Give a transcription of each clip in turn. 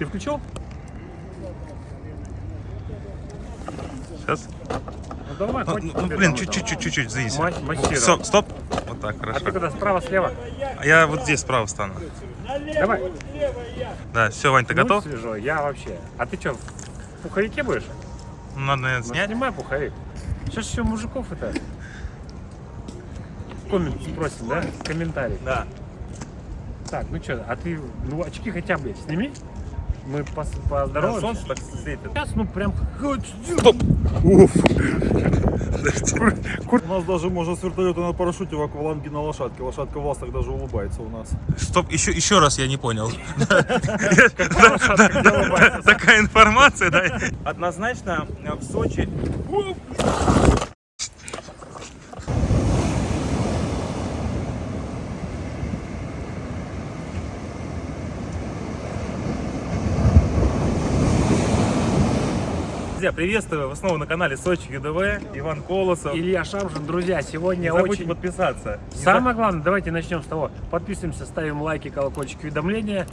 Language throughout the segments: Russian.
Ты включил? Сейчас. Ну давай, Ну, ну, блин, чуть-чуть, чуть-чуть, чуть, извините. Ма- массировать. Стоп, стоп. Вот так, А ты хорошо. куда, справа, слева? Я вот здесь справа стану. Давай. Да, все, Вань, ты Ну, готов? свежо, я вообще. А ты что, в пуховике будешь? Ну, Надо, наверное, Ну, снять. снимай пуховик. Сейчас еще мужиков это... Коммент спросим, да? Комментарий. Да. Так, ну что, а ты, ну очки хотя бы сними. Мы пос- Да, солнце так светит. Сейчас, ну прям... Стоп! Уф. У нас даже можно с вертолета на парашюте в акваланге на лошадке. Лошадка в ластах даже улыбается у нас. Стоп, еще, еще раз я не понял. Такая информация, да? Однозначно э, в Сочи... Друзья, приветствую вас снова на канале Сочи ЮДВ, Иван Колосов. Илья Шамшин, друзья, Не сегодня забудьте очень... подписаться. Не Самое главное, давайте начнем с того. Подписываемся, ставим лайки, колокольчик, уведомления.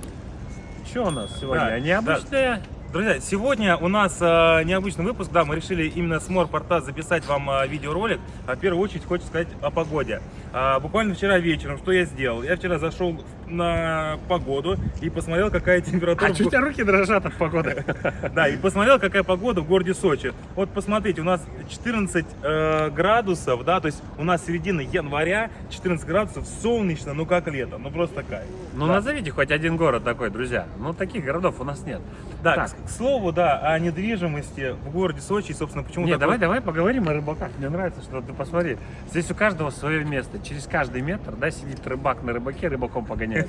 Что у нас сегодня? Да, Необычное. Друзья, сегодня у нас э, необычный выпуск, да, мы решили именно с Морпорта записать вам э, видеоролик. А, в первую очередь хочу сказать о погоде. А, буквально вчера вечером, что я сделал? Я вчера зашел на погоду и посмотрел, какая температура... А что у тебя руки дрожат от погоды? Да, и посмотрел, какая погода в городе Сочи. Вот посмотрите, у нас 14 э, градусов, да, то есть у нас середина января, 14 градусов, солнечно, ну как лето, ну просто кайф. Ну Да. назовите хоть один город такой, друзья. Ну таких городов у нас нет. Да, Так. К, слову, да, о недвижимости в городе Сочи, собственно, почему Не, такой- давай, давай поговорим о рыбаках. Мне нравится, что ты посмотри. Здесь у каждого свое место. Через каждый метр, да, сидит рыбак на рыбаке, рыбаком погоняет.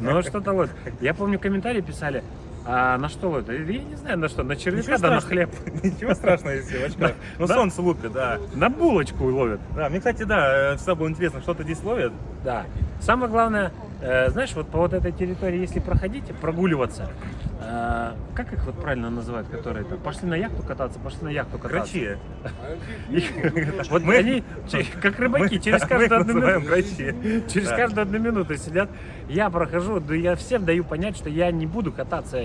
Ну что-то вот. Я помню, комментарии писали, а на что это? Я не знаю, на что, на червяка, да на хлеб. Ничего страшного, если в очках. Ну, солнце лупит, да. На булочку ловят. Да, мне, кстати, да, э, всегда было интересно, что-то здесь ловят. Да. Самое главное, э, знаешь, вот по вот этой территории, если проходите, прогуливаться, э, как их вот правильно называют, которые там пошли на яхту кататься, пошли на яхту кататься. Грачи. Вот Мы- они, как рыбаки, через каждую одну минуту, через каждую одну минуту сидят. Я прохожу, да я всем даю понять, что я не буду кататься,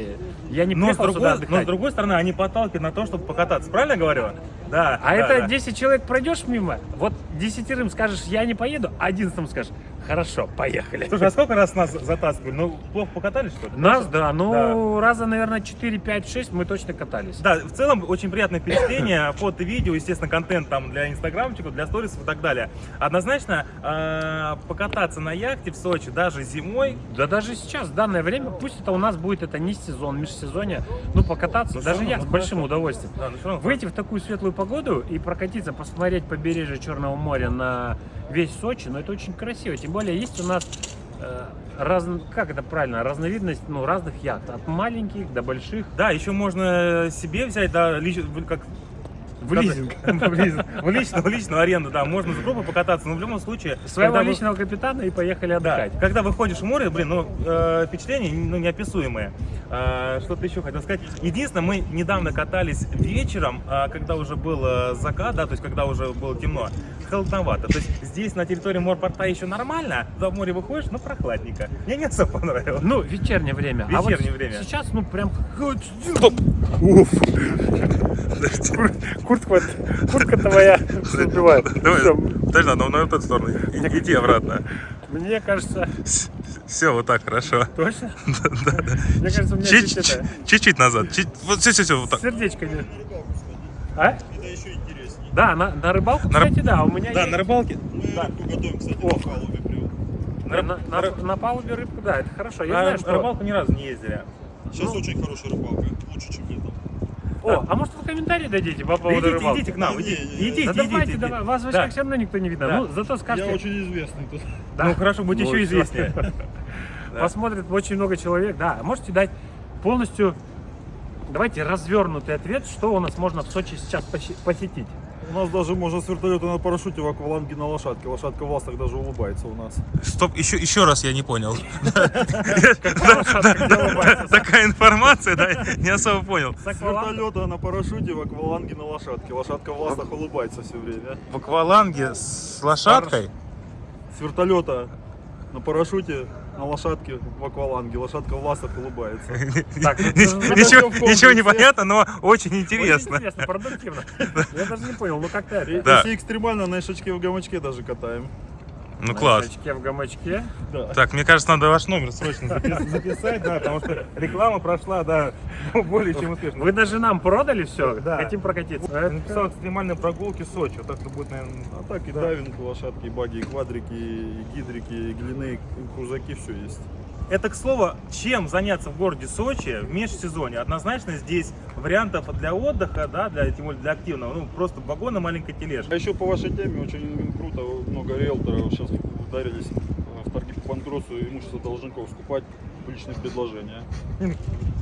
я не Но с, другой, но с другой стороны, они подталкивают на то, чтобы покататься. Правильно говорю? Да. А это да. 10 человек пройдешь мимо, вот десятерым скажешь, я не поеду, а одиннадцатым скажешь, хорошо, поехали. Слушай, а сколько раз нас затаскивали? Ну, плохо покатались, что ли? Нас, да, ну, раза, наверное, 4, 5, 6 мы точно катались. Да, в целом очень приятное впечатление, фото, видео, естественно, контент там для инстаграмчиков, для сторисов и так далее. Однозначно, э, покататься на яхте в Сочи даже зимой, Да даже сейчас, в данное время, пусть это у нас будет это не сезон, межсезонье, ну покататься, Ну, даже я с ну, большим хорошо. удовольствием. да, ну, равно Выйти в такую светлую погоду и прокатиться, посмотреть побережье Черного моря на весь Сочи, ну это очень красиво. Тем более есть у нас раз- как это правильно, разновидность ну, разных яхт, от маленьких до больших. Да, еще можно себе взять, да, лич- как В лизинг. в личную, в личную аренду, да, можно с группой покататься, но в любом случае... Своего когда вы- личного капитана и поехали Да, отдыхать. когда выходишь в море, блин, ну, э, впечатления ну, неописуемые. А, Что-то еще хотел сказать. Единственное, мы недавно катались вечером, а, когда уже был э, закат, да, то есть когда уже было темно, холодновато. То есть здесь на территории морпорта еще нормально, в море выходишь, ну, прохладненько. Мне не особо понравилось. Ну, вечернее время. а вот Вечернее время. Сейчас, ну, прям... Стоп! Уф. Куртка, куртка твоя Всё. подожди, надо на эту сторону. Иди обратно. Мне кажется, Все, вот так, хорошо. точно? Да, да. Мне кажется, у меня Чуть-чуть назад. Вот все, все, все, вот так. сердечко не... А? Это еще интереснее. Да, на, на рыбалку, На рыб- кстати, да, у меня Да, есть. на рыбалке. Мы рыбку готовим, кстати, О. на палубе прям. На, на- на- рыб- на палубе рыбку, да, это хорошо. Я На знаю, что... рыбалку ни разу не ездили. Сейчас Ну. очень хорошая рыбалка, лучше, чем летом. О, а может вы комментарий дадите по Да поводу идите, рыбалки? идите к нам, идите, не, не. идите, Да идите, давайте, идите. давай, вас в очках Да. все равно никто не видно. Да. Ну, зато скажете... Я очень известный тут. Да. Ну хорошо, будь Ну, еще известнее. Да. Посмотрит очень много человек, да. Можете дать полностью, давайте, развернутый ответ, что у нас можно в Сочи сейчас посетить. У нас даже можно с вертолета на парашюте в акваланге на лошадке. Лошадка в ластах даже улыбается у нас. Стоп, еще, еще раз я не понял. Такая информация, да, не особо понял. С вертолета на парашюте в акваланге на лошадке. Лошадка в ластах улыбается все время. В акваланге с лошадкой? С вертолета на парашюте на лошадке в акваланге. Лошадка в ластах улыбается. Так, Ничего, не понятно, но очень Очень интересно. интересно, продуктивно. Я даже не понял, ну как-то. Да. Если экстремально, на ишачке в гамачке даже катаем. Ну На класс. очке в гамачке. Да. Так, мне кажется, надо ваш номер срочно запис- записать, да, потому что реклама прошла, да, более чем успешно. Вы даже нам продали все, Да. хотим прокатиться. Я написал экстремальные прогулки Сочи. Вот так будет, наверное. А так и дайвинг, лошадки, и баги, и квадрики, и гидрики, и глины, и крузаки, все есть. Это, к слову, чем заняться в городе Сочи в межсезонье? Однозначно здесь вариантов для отдыха, да, для, тем более для активного, ну, просто вагон и маленькая тележка. А еще по вашей теме очень круто, много риэлторов сейчас ударились в торги по банкротству имущество должников скупать публичные предложения.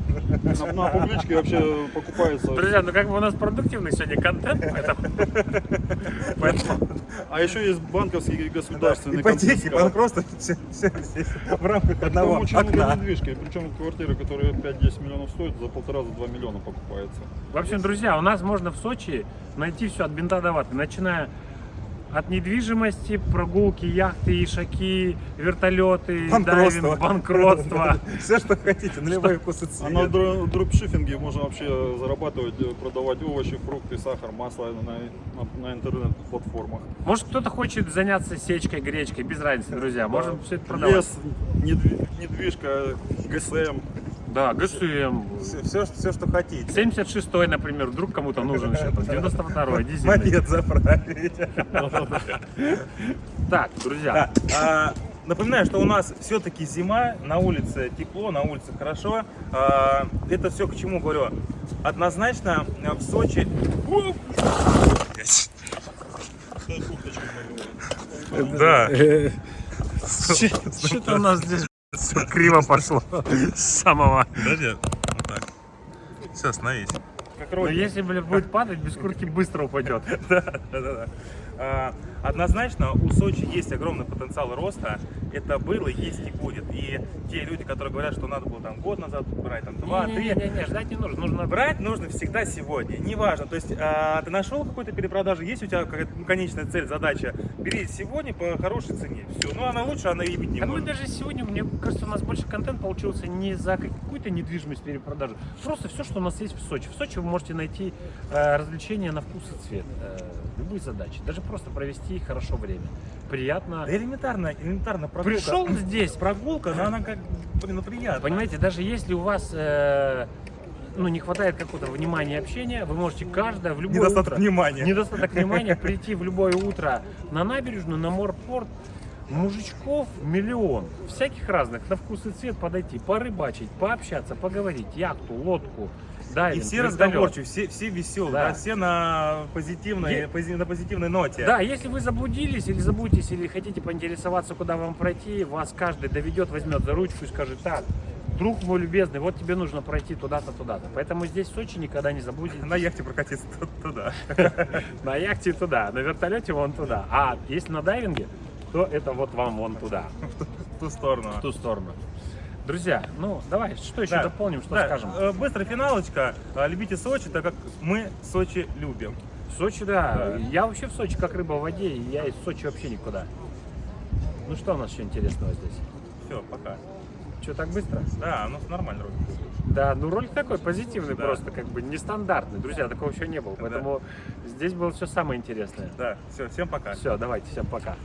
На, на публичке вообще покупается. Друзья, ну как бы у нас продуктивный сегодня контент, поэтому... поэтому А еще есть банковский и государственный Ипотеки, банкротство, все, все здесь в рамках одного окна. недвижки, причем квартиры, которые 5-10 миллионов стоят, за полтора, за 2 миллиона покупается. В общем, друзья, у нас можно в Сочи найти все от бинта до ваты, начиная от недвижимости, прогулки, яхты, ишаки, вертолеты, дайвинг, банкротство. Все, что хотите, на любой вкус и А на дропшиппинге можно вообще зарабатывать, э, продавать овощи, фрукты, сахар, масло на, на- интернет-платформах. Может, кто-то хочет заняться сечкой, гречкой, без разницы, друзья. Можем все это продавать. Лес, недви- недвижка, ГСМ. Да, ГСМ. Все, все, что хотите. 76-й, например, вдруг кому-то нужен еще, там, 92-й, дизельный. Монет заправить. Так, друзья. А, Напоминаю, что у нас все-таки зима, на улице тепло, на улице хорошо. А, Это все к чему говорю? Однозначно э, в Сочи... Да. что-то у нас здесь все криво пошло с самого. Подожди. Вот так. Все, остановись. Как Но если, блин, будет падать, без куртки быстро упадет. Да, да, да. Однозначно у Сочи есть огромный потенциал роста. Это было, есть и будет. И те люди, которые говорят, что надо было там год назад брать, там два, три, Не-не-не, ждать не нужно. Нужно Брать нужно всегда сегодня, неважно. То есть а, ты нашел какую-то перепродажу, есть у тебя какая-то ну, конечная цель, задача, бери сегодня по хорошей цене. Все. Ну она лучше, она и быть не А мы может. даже сегодня, мне кажется, у нас больше контент получился не за какую-то недвижимость перепродажу. Просто все, что у нас есть в Сочи. В Сочи вы можете найти э, развлечения на вкус и цвет. Э, любые задачи. Даже просто провести хорошо время. Приятно. Да элементарно, элементарно прогулка. Пришел здесь, Прогулка, но она как, блин, ну приятно. Понимаете, даже если у вас э, ну, не хватает какого-то внимания и общения, вы можете каждое в любое Недостаток утро... внимания. Недостаток внимания прийти в любое утро на набережную, на морпорт. Мужичков миллион, всяких разных, на вкус и цвет подойти, порыбачить, пообщаться, поговорить, яхту, лодку, И дайвинг, все вертолет. разговорчивые, все, все веселые, Да. да, все на позитивной, Е- пози- на позитивной ноте. Да, если вы заблудились или забудетесь, или хотите поинтересоваться, куда вам пройти, вас каждый доведет, возьмет за ручку и скажет, так, друг мой любезный, вот тебе нужно пройти туда-то, туда-то. Поэтому здесь в Сочи никогда не забудете. На яхте прокатиться туда. На яхте туда, на вертолете вон туда. А если на дайвинге, то это вот вам вон туда, В ту сторону. в ту сторону. Друзья, ну давай, что еще Да. дополним, что Да, скажем? э, Быстрая финалочка. Э, Любите Сочи, так как мы Сочи любим. Сочи, да. Я вообще в Сочи как рыба в воде, и я из Сочи вообще никуда. Ну что у нас еще интересного здесь? Все, пока. Что, так быстро? Да, ну нормально ролик. Да, ну ролик такой позитивный Да. просто, как бы нестандартный. Друзья, такого еще не было, Да. поэтому здесь было все самое интересное. Да, все, всем пока. Все, давайте, всем пока.